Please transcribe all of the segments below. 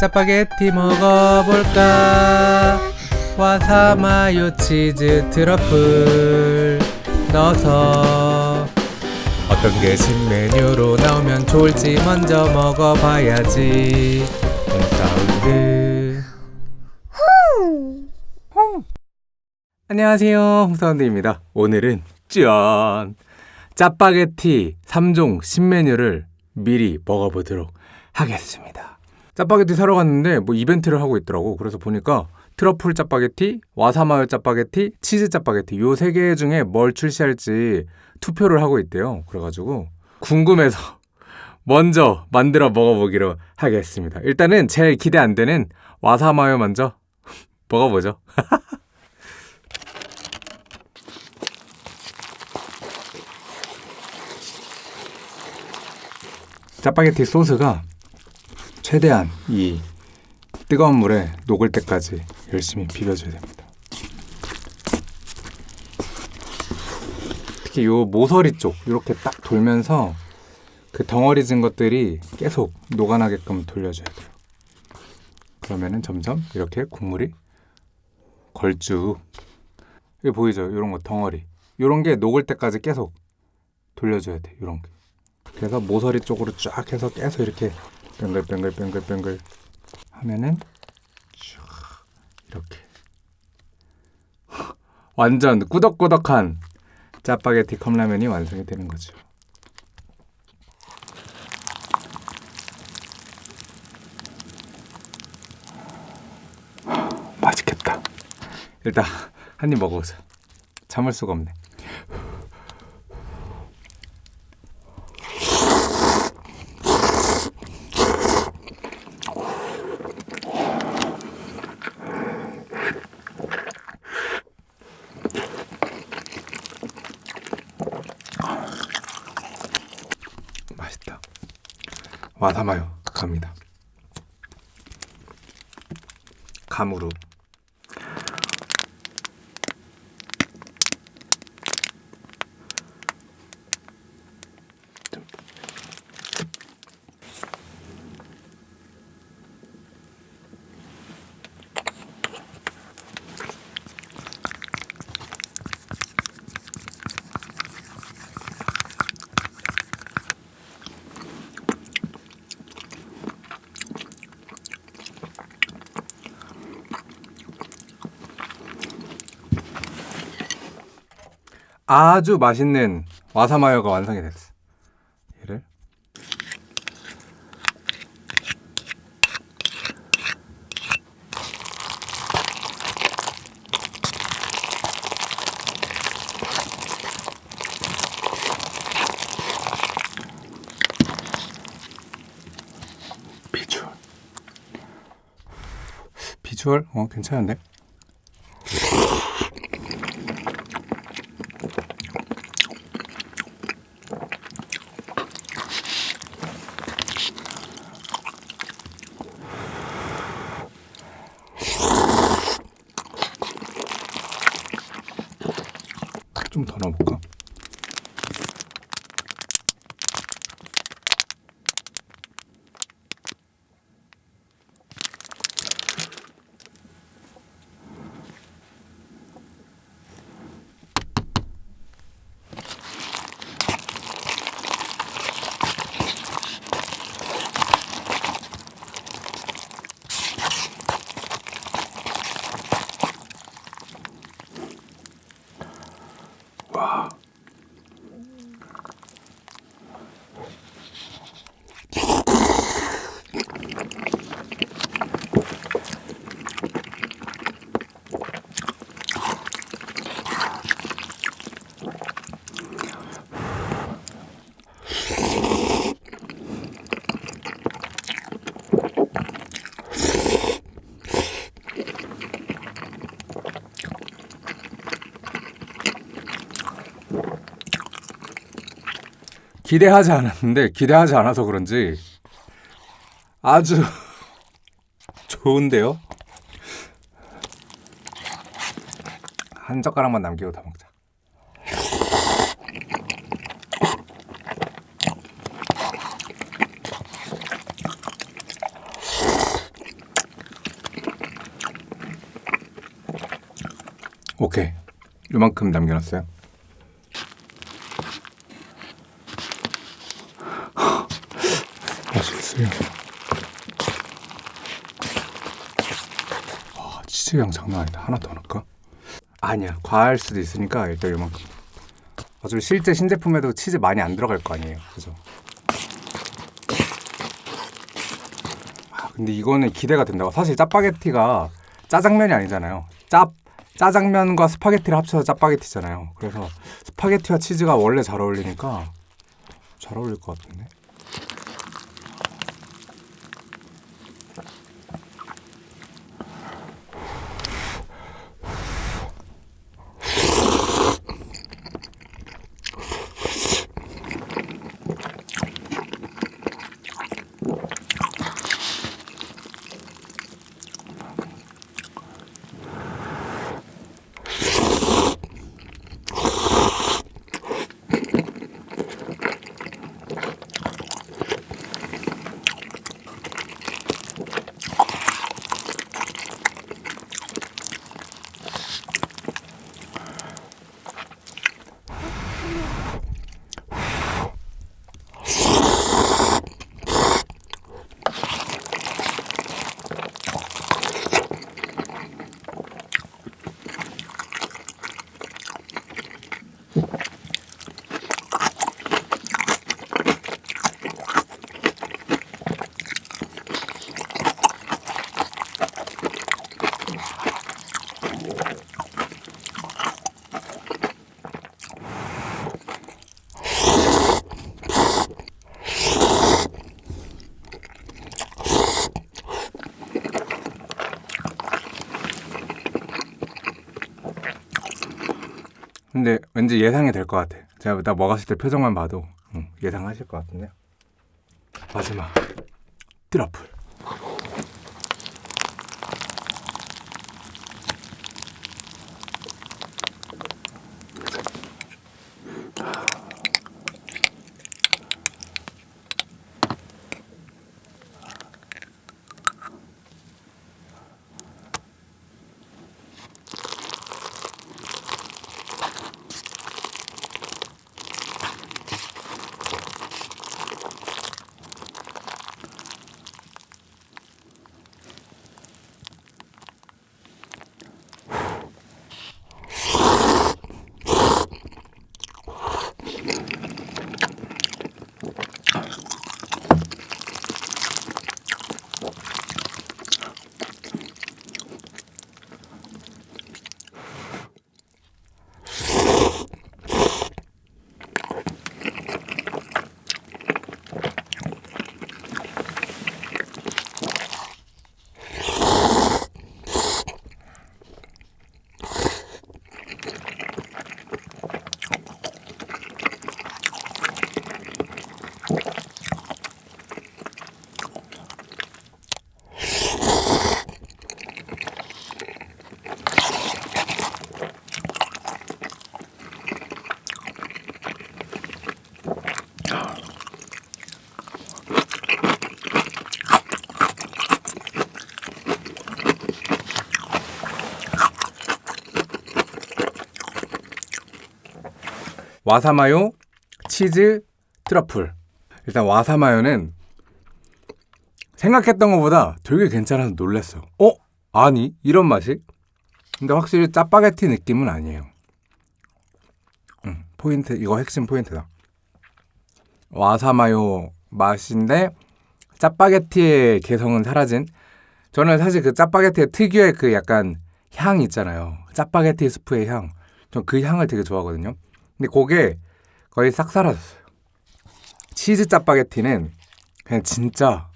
짜파게티 먹어볼까? 와사마요 치즈 트러플 넣어서 어떤 게 신메뉴로 나오면 좋을지 먼저 먹어봐야지. 홍사운드. 안녕하세요. 홍사운드입니다. 오늘은 짠! 짜파게티 3종 신메뉴를 미리 먹어보도록 하겠습니다 짜파게티 사러 갔는데 뭐 이벤트를 하고 있더라고 그래서 보니까 트러플 짜파게티, 와사마요 짜파게티, 치즈 짜파게티 요 세 개 중에 뭘 출시할지 투표를 하고 있대요. 그래가지고 궁금해서 먼저 만들어 먹어보기로 하겠습니다. 일단은 제일 기대 안 되는 와사마요 먼저 먹어보죠. 짜파게티 소스가 최대한 이 뜨거운 물에 녹을 때까지 열심히 비벼줘야 됩니다. 특히 요 모서리 쪽 이렇게 딱 돌면서 그 덩어리 진 것들이 계속 녹아나게끔 돌려줘야 돼요. 그러면은 점점 이렇게 국물이 걸쭉 이거 보이죠? 이런 거 덩어리 이런 게 녹을 때까지 계속 돌려줘야 돼. 이런 게 그래서 모서리 쪽으로 쫙 해서 계속 이렇게 뱅글뱅글뱅글뱅글 하면은 쭉 이렇게 완전 꾸덕꾸덕한 짜파게티 컵라면이 완성이 되는 거죠. 맛있겠다. 일단 한 입 먹어보자. 참을 수가 없네. 맛있다. 와사마요 갑니다. 감으로. 아주 맛있는 와사마요가 완성이 됐어. 얘를 비주얼 비주얼 어 괜찮은데? 좀 더 넣어볼까? 기대하지 않았는데 기대하지 않아서 그런지 아주 좋은데요? 한 젓가락만 남기고 다 먹자. 오케이. 요만큼 남겨놨어요. 맛있어요. 와, 치즈향 장난 아니다. 하나 더 넣을까? 아니야. 과할 수도 있으니까 일단 요만큼. 어차피 실제 신제품에도 치즈 많이 안 들어갈 거 아니에요. 그죠? 아, 근데 이거는 기대가 된다고. 사실 짜파게티가 짜장면이 아니잖아요. 짭 짜장면과 스파게티를 합쳐서 짜파게티잖아요. 그래서 스파게티와 치즈가 원래 잘 어울리니까 잘 어울릴 것 같은데. 근데 왠지 예상이 될 것 같아. 제가 나 먹었을 때 표정만 봐도 응, 예상하실 것 같은데. 마지막 트러플. 와사마요, 치즈, 트러플. 일단 와사마요는 생각했던 것보다 되게 괜찮아서 놀랐어. 어? 아니 이런 맛이? 근데 확실히 짜파게티 느낌은 아니에요. 음, 포인트 이거 핵심 포인트다. 와사마요 맛인데 짜파게티의 개성은 사라진. 저는 사실 그 짜파게티의 특유의 그 약간 향 있잖아요. 짜파게티 스프의 향. 전 그 향을 되게 좋아하거든요. 근데 그게 거의 싹 사라졌어요. 치즈 짜파게티는 그냥 진짜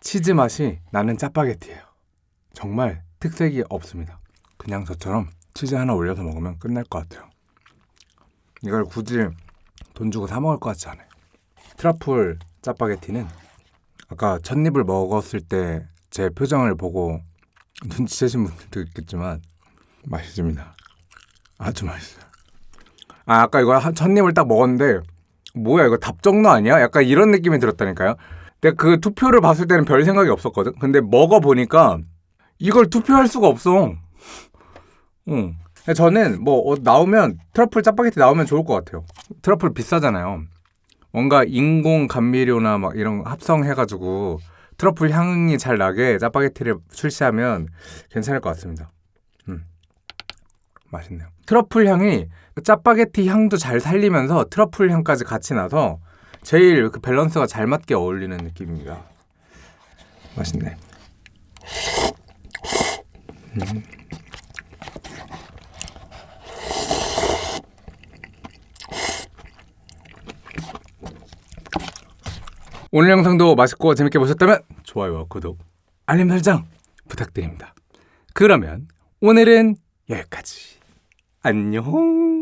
치즈 맛이 나는 짜파게티예요. 정말 특색이 없습니다. 그냥 저처럼 치즈 하나 올려서 먹으면 끝날 것 같아요. 이걸 굳이 돈 주고 사 먹을 것 같지 않아요. 트러플 짜파게티는 아까 첫 입을 먹었을 때 제 표정을 보고 눈치채신 분들도 있겠지만 맛있습니다. 아주 맛있어요. 아, 아까 이거 한- 첫 입을 딱 먹었는데 뭐야 이거 답정너 아니야? 약간 이런 느낌이 들었다니까요. 근데 그 투표를 봤을 때는 별 생각이 없었거든. 근데 먹어 보니까 이걸 투표할 수가 없어. 응. 저는 뭐 어, 나오면 트러플 짜파게티 나오면 좋을 것 같아요. 트러플 비싸잖아요. 뭔가 인공 감미료나 막 이런 거 합성해가지고 트러플 향이 잘 나게 짜파게티를 출시하면 괜찮을 것 같습니다. 음, 맛있네요. 트러플 향이 짜파게티 향도 잘 살리면서 트러플 향까지 같이 나서 제일 그 밸런스가 잘 맞게 어울리는 느낌입니다. 맛있네. 오늘 영상도 맛있고 재밌게 보셨다면 좋아요와 구독, 알림 설정 부탁드립니다. 그러면 오늘은 여기까지. 안녕.